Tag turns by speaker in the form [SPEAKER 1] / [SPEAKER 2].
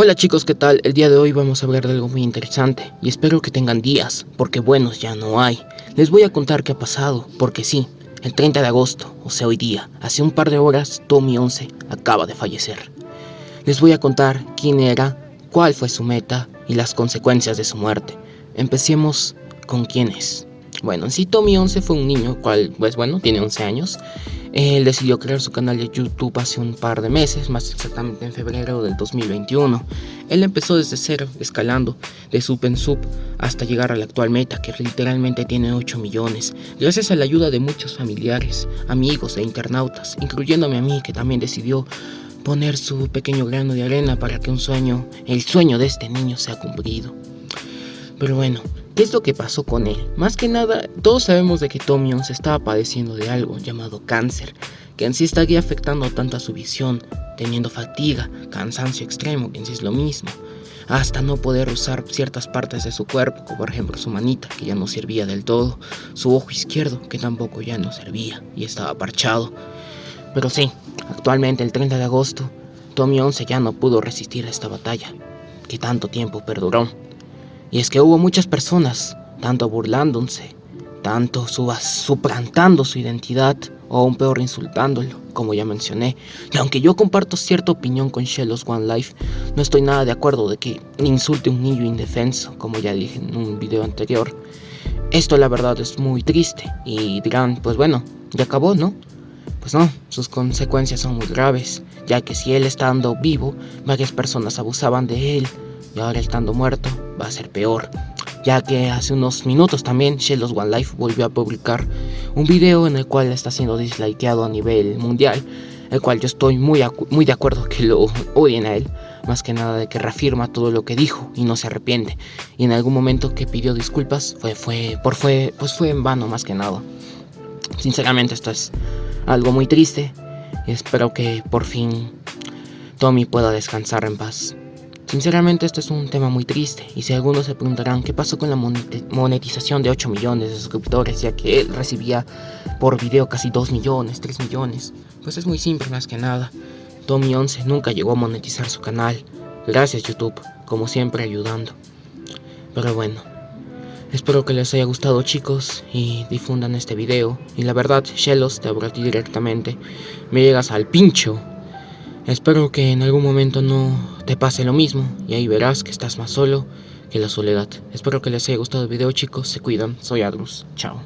[SPEAKER 1] Hola chicos, ¿qué tal? El día de hoy vamos a hablar de algo muy interesante y espero que tengan días, porque buenos ya no hay. Les voy a contar qué ha pasado, porque sí, el 30 de agosto, o sea hoy día, hace un par de horas, Tommy 11 acaba de fallecer. Les voy a contar quién era, cuál fue su meta y las consecuencias de su muerte. Empecemos con quién es. Bueno, en sí Tommy 11 fue un niño, cual, pues bueno, tiene 11 años, él decidió crear su canal de YouTube hace un par de meses, más exactamente en febrero del 2021. Él empezó desde cero, escalando de sub en sub hasta llegar a la actual meta, que literalmente tiene 8 millones, gracias a la ayuda de muchos familiares, amigos e internautas, incluyéndome a mí que también decidió poner su pequeño grano de arena para que un sueño, el sueño de este niño sea cumplido. Pero bueno, ¿Qué es lo que pasó con él? Más que nada, todos sabemos de que Tommy se estaba padeciendo de algo llamado cáncer, que en sí estaría afectando tanto a su visión, teniendo fatiga, cansancio extremo, que en sí es lo mismo, hasta no poder usar ciertas partes de su cuerpo, como por ejemplo su manita, que ya no servía del todo, su ojo izquierdo, que tampoco ya no servía y estaba parchado. Pero sí, actualmente el 30 de agosto, Tommy 11 ya no pudo resistir a esta batalla, que tanto tiempo perduró. Y es que hubo muchas personas, tanto burlándose, tanto suplantando su identidad, o aún peor insultándolo, como ya mencioné. Y aunque yo comparto cierta opinión con Shellos One Life, no estoy nada de acuerdo de que insulte a un niño indefenso, como ya dije en un video anterior. Esto la verdad es muy triste, y dirán, pues bueno, ya acabó, ¿no? Pues no, sus consecuencias son muy graves, ya que si él estando vivo, varias personas abusaban de él, y ahora estando muerto va a ser peor, ya que hace unos minutos también Shellos One Life volvió a publicar un video en el cual está siendo dislikeado a nivel mundial, el cual yo estoy muy, muy de acuerdo que lo odien a él, más que nada de que reafirma todo lo que dijo y no se arrepiente, y en algún momento que pidió disculpas fue, fue, por fue, pues fue en vano más que nada. Sinceramente esto es algo muy triste y espero que por fin Tommy pueda descansar en paz. Sinceramente esto es un tema muy triste y si algunos se preguntarán qué pasó con la monetización de 8 millones de suscriptores ya que él recibía por video casi 2 millones, 3 millones, pues es muy simple más que nada. Tommy 11 nunca llegó a monetizar su canal, gracias YouTube, como siempre ayudando. Pero bueno, espero que les haya gustado chicos y difundan este video y la verdad Shellos te hablo directamente, me llegas al pincho. Espero que en algún momento no te pase lo mismo y ahí verás que estás más solo que la soledad. Espero que les haya gustado el video chicos, se cuidan, soy Adrus, chao.